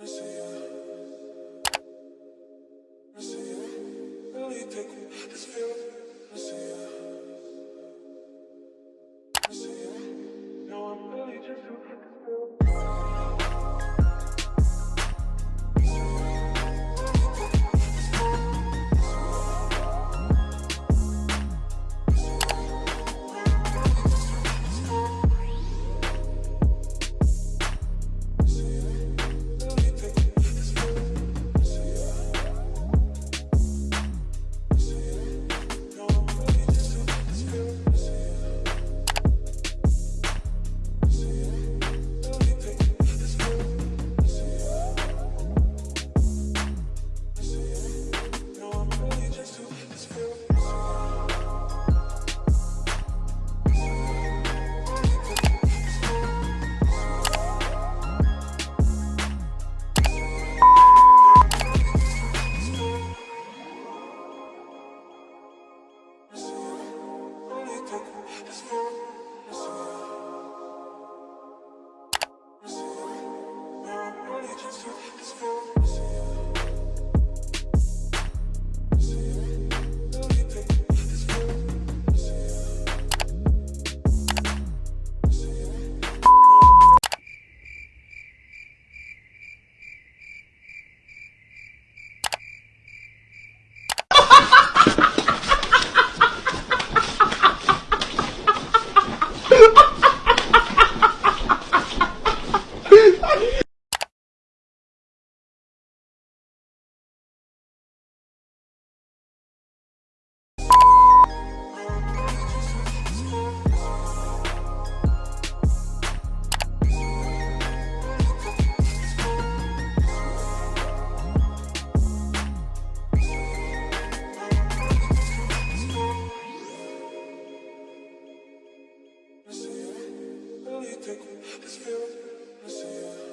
I see you. I see you. Really take this feeling. I see you. This take me I see you.